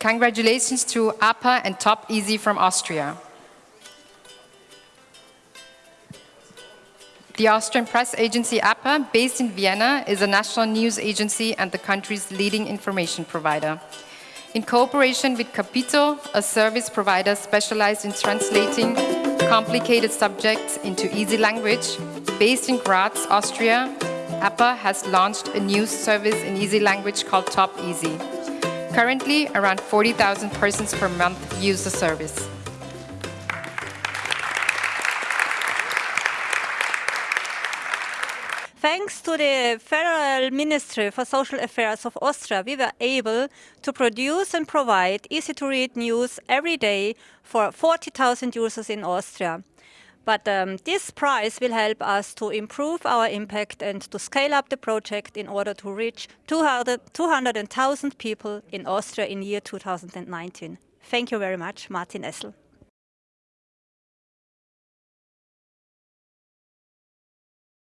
Congratulations to APA and Top Easy from Austria. The Austrian press agency APA, based in Vienna, is a national news agency and the country's leading information provider. In cooperation with Capito, a service provider specialized in translating complicated subjects into easy language, based in Graz, Austria, APA has launched a news service in easy language called Top Easy. Currently, around 40,000 persons per month use the service. Thanks to the Federal Ministry for Social Affairs of Austria, we were able to produce and provide easy-to-read news every day for 40,000 users in Austria. But um, this prize will help us to improve our impact and to scale up the project in order to reach 200,000 people in Austria in year 2019. Thank you very much, Martin Essl.